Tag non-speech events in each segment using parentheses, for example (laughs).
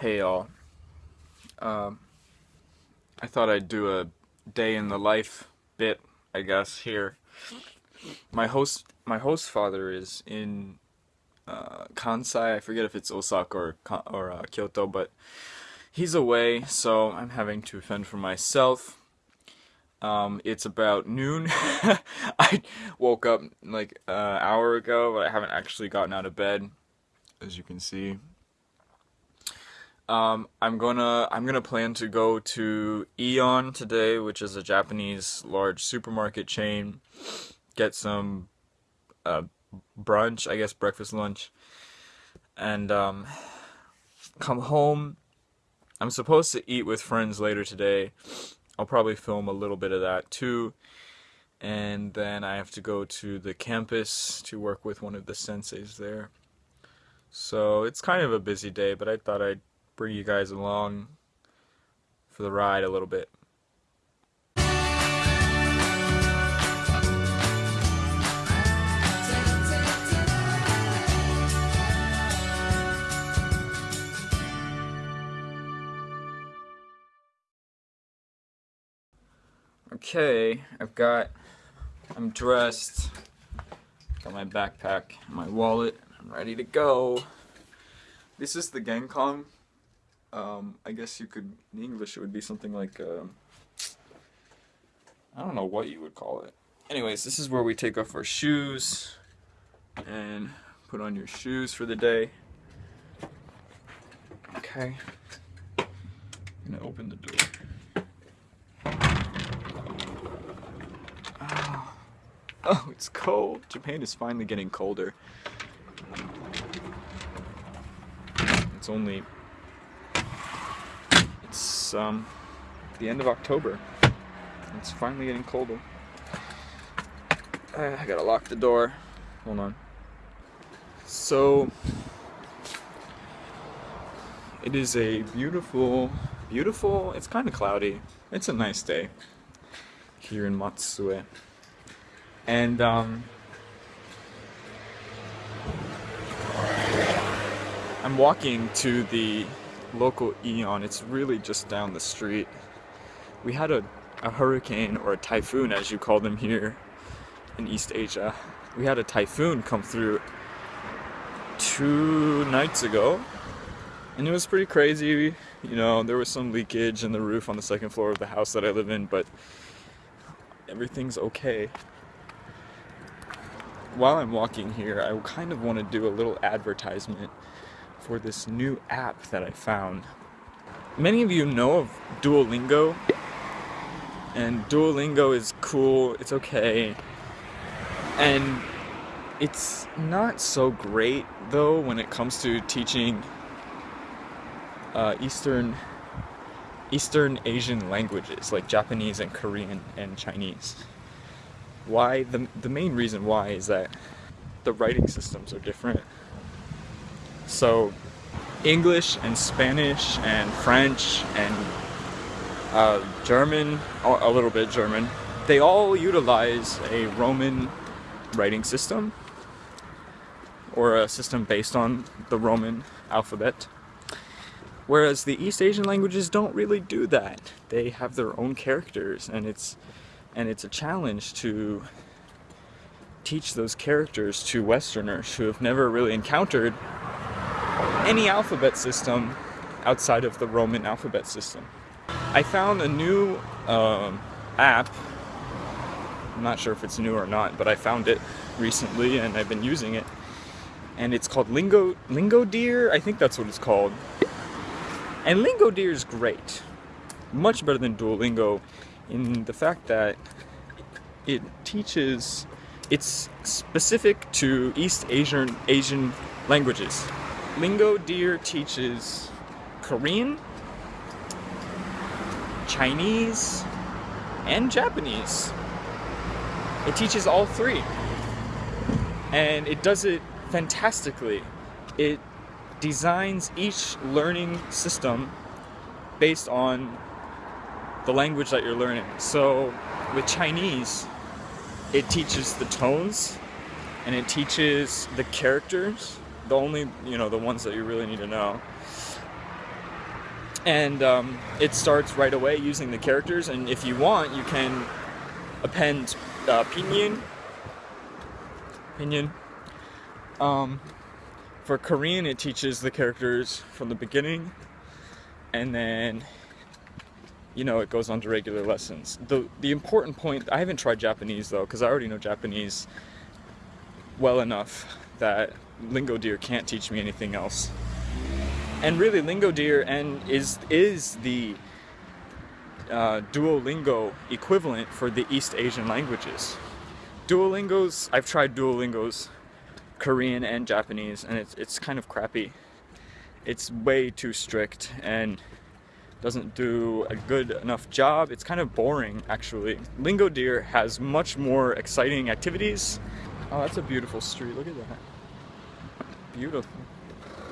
Hey y'all. Um, I thought I'd do a day in the life bit, I guess, here. My host my host father is in uh, Kansai. I forget if it's Osaka or or uh, Kyoto, but he's away, so I'm having to fend for myself. Um, it's about noon. (laughs) I woke up like an uh, hour ago, but I haven't actually gotten out of bed, as you can see. Um, I'm gonna I'm gonna plan to go to Aeon today, which is a Japanese large supermarket chain. Get some uh, brunch, I guess breakfast lunch, and um, come home. I'm supposed to eat with friends later today. I'll probably film a little bit of that too. And then I have to go to the campus to work with one of the senseis there. So it's kind of a busy day, but I thought I'd bring you guys along for the ride a little bit. Okay, I've got, I'm dressed, got my backpack, my wallet, I'm ready to go. This is the Genkan um, I guess you could, in English it would be something like, uh, I don't know what you would call it. Anyways, this is where we take off our shoes and put on your shoes for the day. Okay. I'm gonna open the door. Oh. oh, it's cold. Japan is finally getting colder. It's only um, the end of October. It's finally getting colder. Uh, I gotta lock the door. Hold on. So, it is a beautiful, beautiful, it's kind of cloudy. It's a nice day here in Matsue. And, um, I'm walking to the local Aeon. It's really just down the street. We had a, a hurricane, or a typhoon as you call them here in East Asia. We had a typhoon come through two nights ago. And it was pretty crazy. You know, there was some leakage in the roof on the second floor of the house that I live in, but everything's okay. While I'm walking here, I kind of want to do a little advertisement for this new app that I found. Many of you know of Duolingo, and Duolingo is cool, it's okay, and it's not so great though when it comes to teaching uh, Eastern Eastern Asian languages like Japanese and Korean and Chinese. Why? The, the main reason why is that the writing systems are different. So English and Spanish and French and uh, German, a little bit German, they all utilize a Roman writing system or a system based on the Roman alphabet. Whereas the East Asian languages don't really do that. They have their own characters and it's and it's a challenge to teach those characters to Westerners who have never really encountered any alphabet system outside of the Roman alphabet system. I found a new um, app. I'm not sure if it's new or not, but I found it recently and I've been using it. And it's called Lingo Lingo Deer. I think that's what it's called. And Lingo Deer is great, much better than Duolingo, in the fact that it teaches. It's specific to East Asian Asian languages. Lingo Deer teaches Korean, Chinese, and Japanese. It teaches all three. And it does it fantastically. It designs each learning system based on the language that you're learning. So with Chinese, it teaches the tones and it teaches the characters the only, you know, the ones that you really need to know. and um, it starts right away using the characters. And if you want, you can append uh, pinyin. Pinyin. Um, for Korean, it teaches the characters from the beginning, and then you know it goes on to regular lessons. the The important point I haven't tried Japanese though, because I already know Japanese well enough that Lingodeer can't teach me anything else. And really, Lingo Deer and is is the uh, Duolingo equivalent for the East Asian languages. Duolingos, I've tried Duolingos, Korean and Japanese, and it's it's kind of crappy. It's way too strict and doesn't do a good enough job. It's kind of boring, actually. Lingo Deer has much more exciting activities. Oh, that's a beautiful street. Look at that beautiful.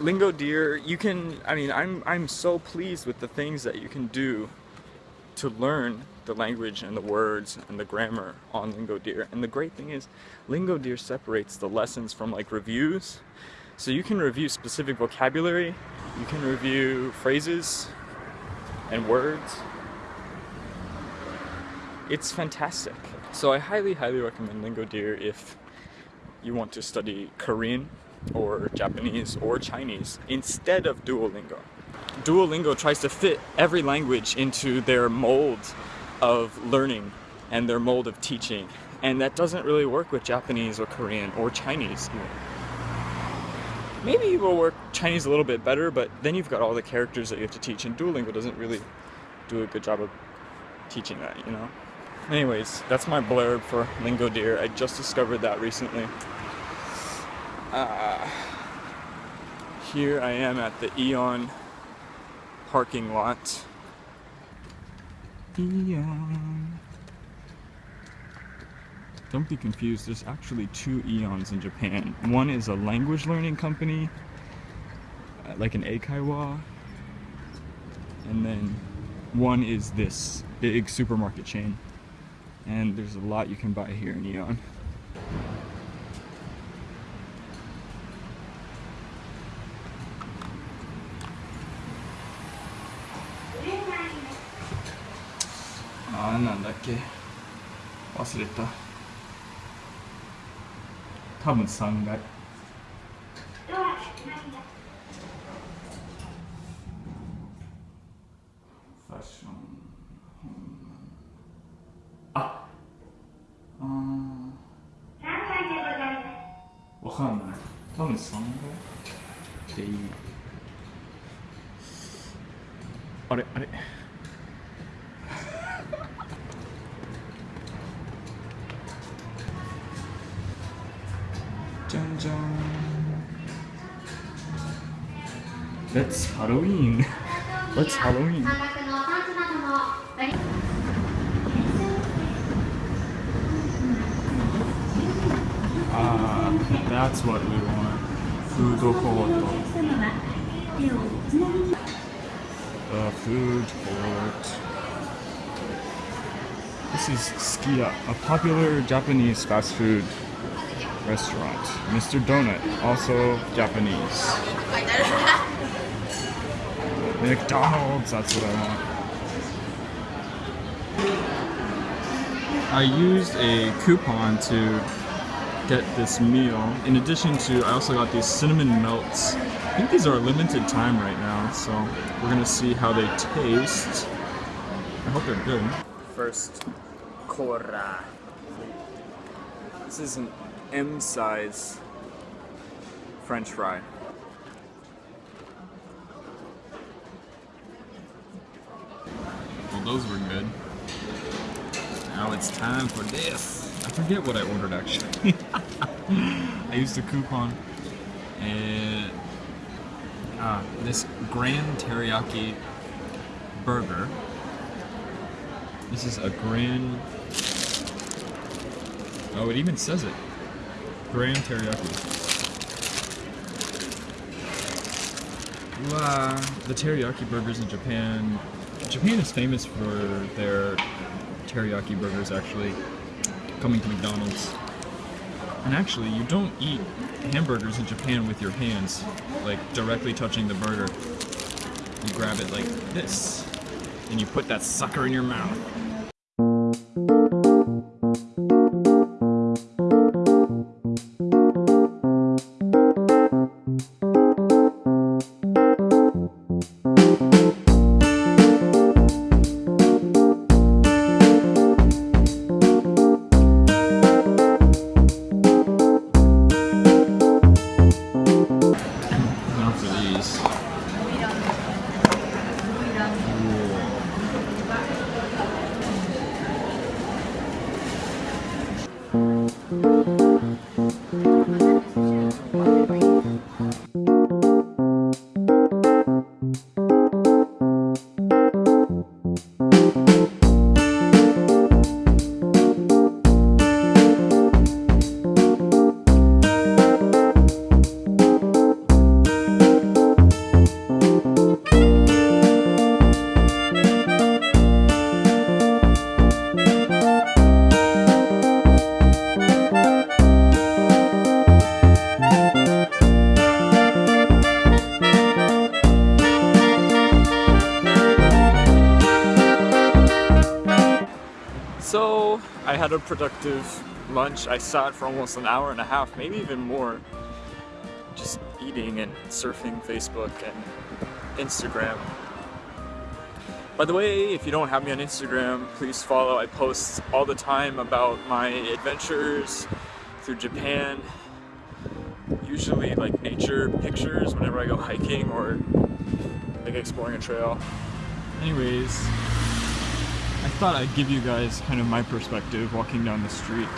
Lingo Lingodeer, you can, I mean, I'm, I'm so pleased with the things that you can do to learn the language and the words and the grammar on Lingo Lingodeer. And the great thing is, Lingo Lingodeer separates the lessons from like reviews. So you can review specific vocabulary, you can review phrases and words. It's fantastic. So I highly, highly recommend Lingo Lingodeer if you want to study Korean or Japanese or Chinese instead of Duolingo. Duolingo tries to fit every language into their mold of learning and their mold of teaching and that doesn't really work with Japanese or Korean or Chinese even. Maybe it will work Chinese a little bit better, but then you've got all the characters that you have to teach, and Duolingo doesn't really do a good job of teaching that, you know? Anyways, that's my blurb for Lingodeer. I just discovered that recently. Uh, here I am at the Aeon parking lot. Aeon. Don't be confused, there's actually two Aeons in Japan. One is a language learning company, uh, like an Eikaiwa, and then one is this big supermarket chain. And there's a lot you can buy here in Aeon. 忘れた。多分3階ファッション。あ。あわかんない。多分3階でいいあれあれ。That's Halloween. (laughs) What's Halloween? Ah, that's what we want. Food court. The food court. This is Sukiya, a popular Japanese fast food restaurant. Mr. Donut, also Japanese. McDonald's, that's what I want. I used a coupon to get this meal. In addition to, I also got these cinnamon melts. I think these are a limited time right now, so we're gonna see how they taste. I hope they're good. First, Cora. This is an M size french fry. Well, those were good. Now it's time for this. I forget what I ordered actually. (laughs) I used a coupon and uh, this grand teriyaki burger. This is a grand. Oh, it even says it. Grand teriyaki. The teriyaki burgers in Japan. Japan is famous for their teriyaki burgers actually coming to McDonald's. And actually, you don't eat hamburgers in Japan with your hands, like directly touching the burger. you grab it like this, and you put that sucker in your mouth. Had a productive lunch. I sat for almost an hour and a half, maybe even more, just eating and surfing Facebook and Instagram. By the way, if you don't have me on Instagram, please follow. I post all the time about my adventures through Japan. Usually like nature pictures whenever I go hiking or like exploring a trail. Anyways, I thought I'd give you guys kind of my perspective walking down the street.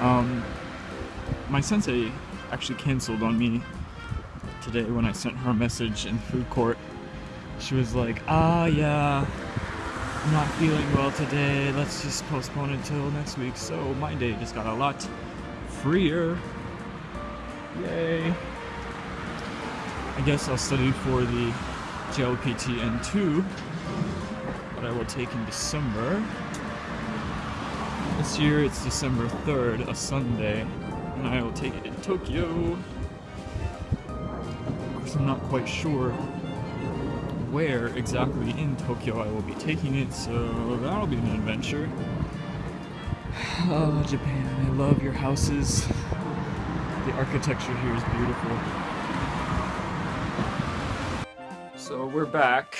Um, my sensei actually canceled on me today when I sent her a message in food court. She was like, ah, yeah, I'm not feeling well today. Let's just postpone until next week. So my day just got a lot freer. Yay. I guess I'll study for the JLPT N2 that I will take in December. This year it's December 3rd, a Sunday, and I will take it in Tokyo. Of course, I'm not quite sure where exactly in Tokyo I will be taking it, so that'll be an adventure. (sighs) Oh, Japan, I love your houses. The architecture here is beautiful. So we're back.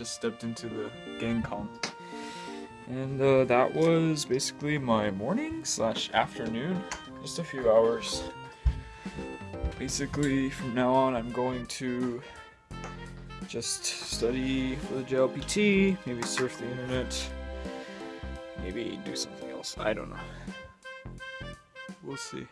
Just stepped into the Genkan. And uh, that was basically my morning slash afternoon. Just a few hours. Basically, from now on, I'm going to just study for the JLPT, maybe surf the internet, maybe do something else. I don't know. We'll see.